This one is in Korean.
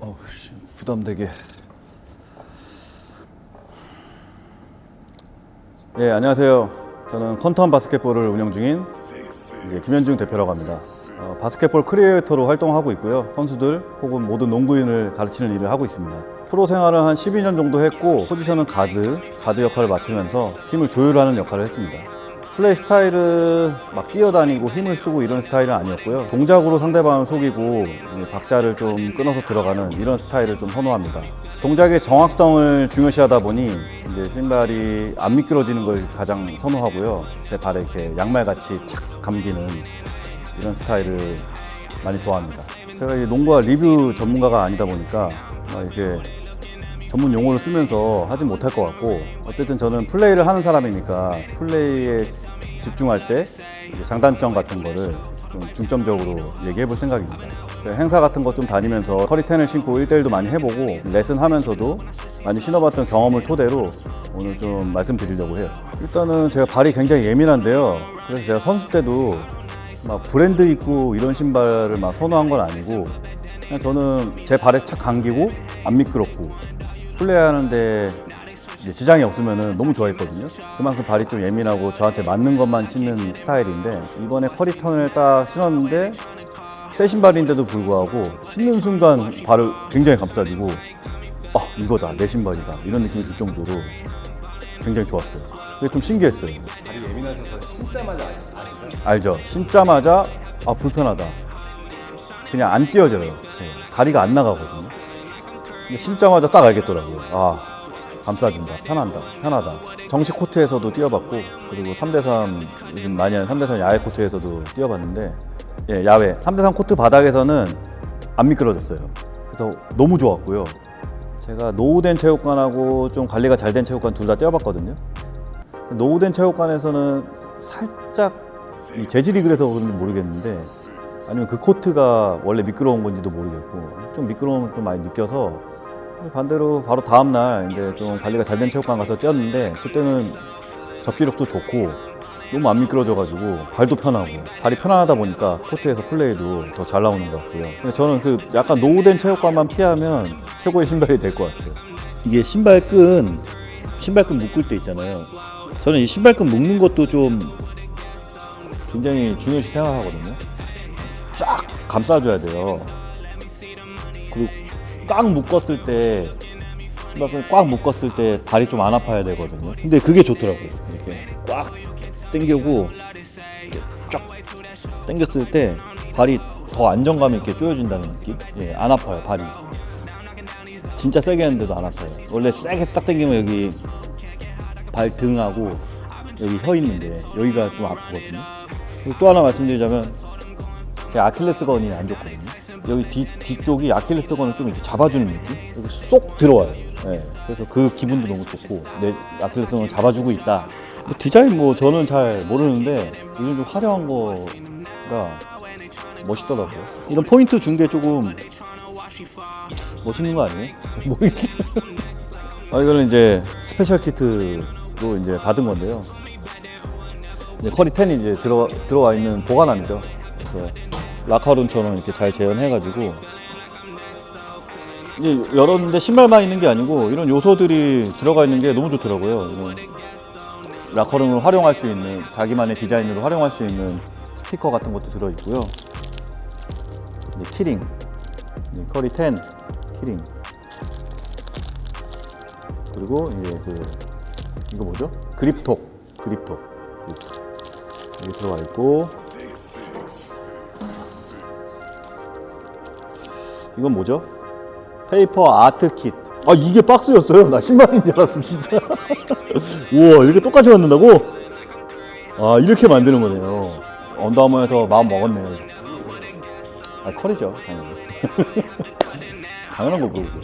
어우 씨, 부담되게. 예, 안녕하세요. 저는 퀀텀 바스켓볼을 운영 중인 이제 김현중 대표라고 합니다. 어, 바스켓볼 creator로 활동하고 있고요. 선수들 혹은 모든 농구인을 가르치는 일을 하고 있습니다. 프로 생활을 한 12년 정도 했고 포지션은 가드, 가드 역할을 맡으면서 팀을 조율하는 역할을 했습니다. 플레이 스타일은 막 뛰어다니고 힘을 쓰고 이런 스타일은 아니었고요. 동작으로 상대방을 속이고 이 박자를 좀 끊어서 들어가는 이런 스타일을 좀 선호합니다. 동작의 정확성을 중요시하다 보니 이제 신발이 안 미끄러지는 걸 가장 선호하고요. 제 발에 이렇게 양말같이 착 감기는 이런 스타일을 많이 좋아합니다. 제가 이 농구와 리뷰 전문가가 아니다 보니까 막 이렇게 전문 용어를 쓰면서 하진 못할 것 같고 어쨌든 저는 플레이를 하는 사람이니까 플레이에 집중할 때 장단점 같은 거를 좀 중점적으로 얘기해 볼 생각입니다. 제가 행사 같은 거좀 다니면서 커리텐을 신고 1대1도 많이 해보고 레슨 하면서도 많이 신어봤던 경험을 토대로 오늘 좀 말씀드리려고 해요. 일단은 제가 발이 굉장히 예민한데요. 그래서 제가 선수 때도 막 브랜드 있고 이런 신발을 막 선호한 건 아니고 그냥 저는 제 발에 착 감기고 안 미끄럽고 플레이하는데 지장이 없으면 너무 좋아했거든요. 그만큼 발이 좀 예민하고 저한테 맞는 것만 신는 스타일인데 이번에 커리턴을 딱 신었는데 새 신발인데도 불구하고 신는 순간 발을 굉장히 감싸지고 아 이거다 내 신발이다 이런 느낌이 들 정도로 굉장히 좋았어요. 그게 좀 신기했어요. 발이 예민하셔서 신자마자 아시- 아시죠? 알죠? 신자마자 아 불편하다. 그냥 안 띄어져요. 네, 다리가 안 나가거든요. 근데 신자마자 딱 알겠더라고요. 아 감싸준다, 편한다, 편하다. 정식 코트에서도 뛰어봤고 그리고 3대3 요즘 많이 하는 3대3 야외 코트에서도 뛰어봤는데 예 야외 3대3 코트 바닥에서는 안 미끄러졌어요. 그래서 너무 좋았고요. 제가 노후된 체육관하고 좀 관리가 잘 된 체육관 둘 다 뛰어봤거든요. 노후된 체육관에서는 살짝 이 재질이 그래서 그런지 모르겠는데 아니면 그 코트가 원래 미끄러운 건지도 모르겠고 좀 미끄러움을 좀 많이 느껴서 반대로 바로 다음 날 이제 좀 관리가 잘 된 체육관 가서 뛰었는데 그때는 접지력도 좋고 너무 안 미끄러져가지고 발도 편하고 발이 편안하다 보니까 코트에서 플레이도 더 잘 나오는 것 같고요. 근데 저는 그 약간 노후된 체육관만 피하면 최고의 신발이 될 것 같아요. 이게 신발끈 신발끈 묶을 때 있잖아요. 저는 이 신발끈 묶는 것도 좀 굉장히 중요시 생각하거든요. 쫙 감싸줘야 돼요. 그리고 꽉 묶었을 때 신발끈 꽉 묶었을 때 발이 좀 안 아파야 되거든요. 근데 그게 좋더라고요. 이렇게 꽉 당기고 이렇게 쫙 당겼을 때 발이 더 안정감 있게 조여진다는 느낌? 예, 안 아파요 발이. 진짜 세게 했는데도 안 아파요. 원래 세게 딱 당기면 여기 발 등하고 여기 혀 있는데 여기가 좀 아프거든요. 또 하나 말씀드리자면 제 아킬레스건이 안 좋거든요. 여기 뒤, 뒤쪽이 아킬레스건을 좀 이렇게 잡아주는 느낌? 여기 쏙 들어와요. 네, 그래서 그 기분도 너무 좋고 내 아킬레스건을 잡아주고 있다. 뭐 디자인 뭐 저는 잘 모르는데 이런 좀 화려한 거가 멋있더라고요. 이런 포인트 준 게 조금 멋있는 거 아니에요? 뭐 이렇게. 아 이거는 이제 special kit로 이제 받은 건데요. 이제 커리 10이 이제 들어 들어와 있는 보관함이죠. 그래서 라카룸처럼 이렇게 잘 재현해가지고 열었는데 신발만 있는 게 아니고 이런 요소들이 들어가 있는 게 너무 좋더라고요. 이런 라커룸을 활용할 수 있는 자기만의 디자인으로 활용할 수 있는 스티커 같은 것도 들어 있고요. 이제 key ring, 커리 10 key ring. 그리고 이제 그 이거 뭐죠? 그립톡, 그립톡. 그립톡. 여기 들어가 있고 이건 뭐죠? paper art kit. 아 이게 박스였어요. 나 신발인 줄 알았어 진짜. 우와 이렇게 똑같이 만든다고? 아 이렇게 만드는 거네요. 언더아머에서 마음 먹었네요. 아 커리죠 당연히. 당연한 걸 모르고.